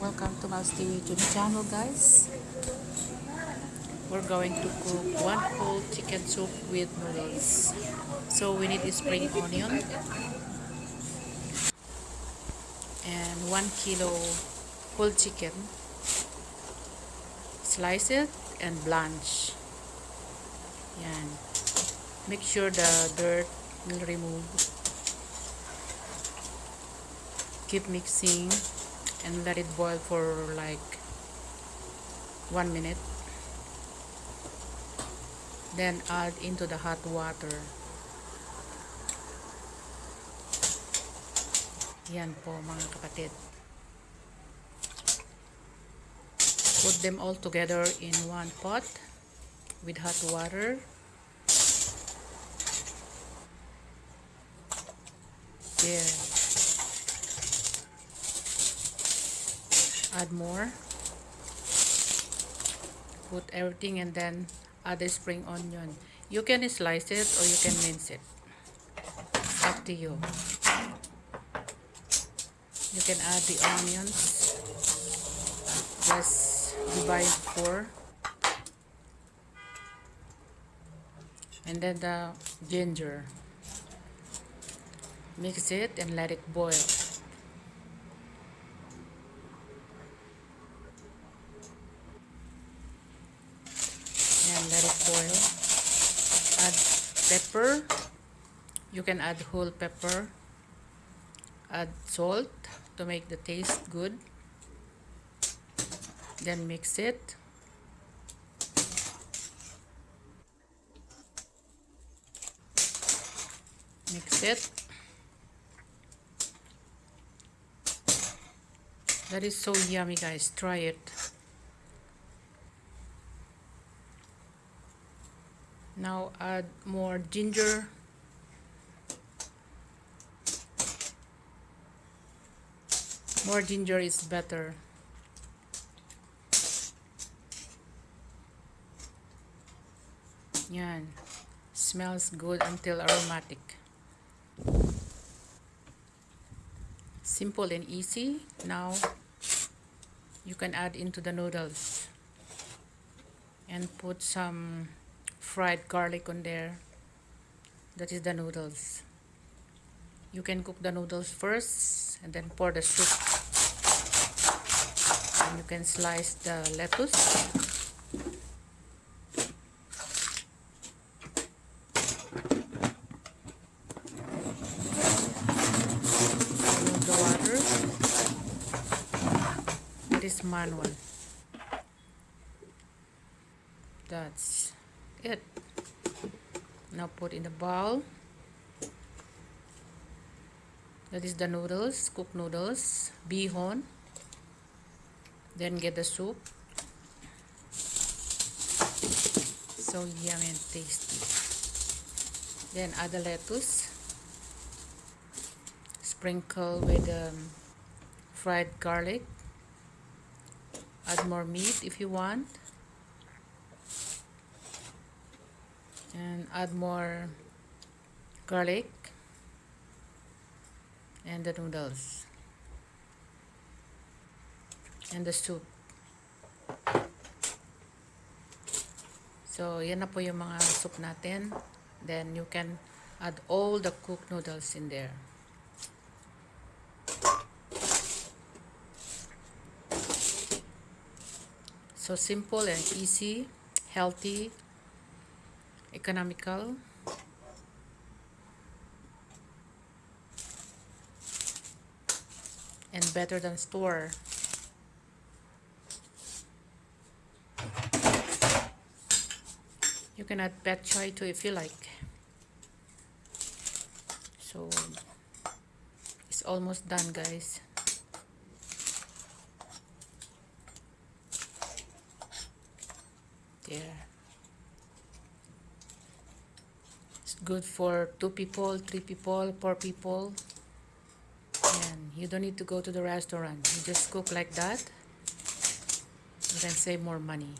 Welcome to Mouse TV YouTube channel guys. We're going to cook one whole chicken soup with noodles. So we need spring onion and one kilo whole chicken. Slice it and blanch. and Make sure the dirt will remove. Keep mixing and let it boil for like one minute. Then add into the hot water. Yan po mga kapatid. Put them all together in one pot with hot water. There add more. Put everything and then add the spring onion. You can slice it or you can mince it. Up to you. You can add the onions. Just divide four. And then the ginger. Mix it and let it boil boil add pepper. You can add whole pepper. Add salt to make the taste good. Then mix it. Mix it. That is so yummy guys. Try it now add more ginger. More ginger is better. Yan. Smells good until aromatic. Simple and easy. Now you can add into the noodles and put some fried garlic on there. That is the noodles. You can cook the noodles first and then pour the soup. And you can slice the lettuce. The water. It is manual. That's it now put in the bowl. That is the noodles cooked noodles bihon then get the soup. So yummy and tasty. Then add the lettuce. Sprinkle with um, fried garlic. Add more meat if you want and add more garlic and the noodles and the soup. So yan na po yung mga soup natin. Then you can add all the cooked noodles in there. So simple and easy healthy economical. And better than store. You can add pechay too if you like. So it's almost done guys there good for two people, three people, four people. And you don't need to go to the restaurant. You just cook like that. You can save more money.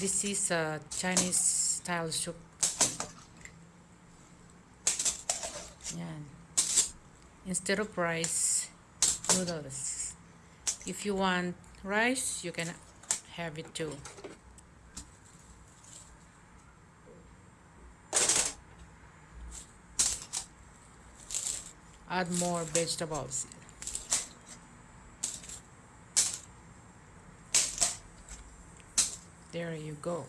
This is a Chinese style soup. Yan. Instead of rice, noodles if you want rice you can have it too add more vegetables. There you go.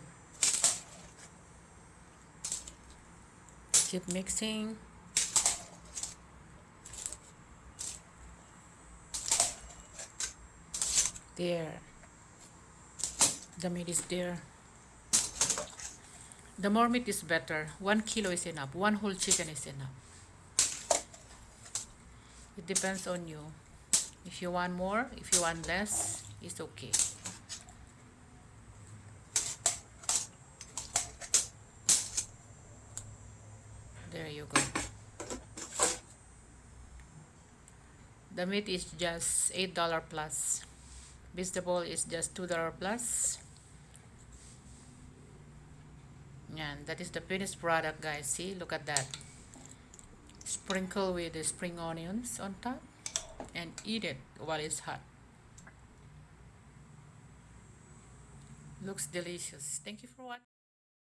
Keep mixing. There. The meat is there. The more meat is better. One kilo is enough. One whole chicken is enough it depends on you. If you want more if you want less it's okay. There you go. The meat is just eight dollar plus. Vegetable is just two dollar plus. And that is the finished product guys. See look at that sprinkle with the spring onions on top and eat it while it's hot. Looks delicious. Thank you for watching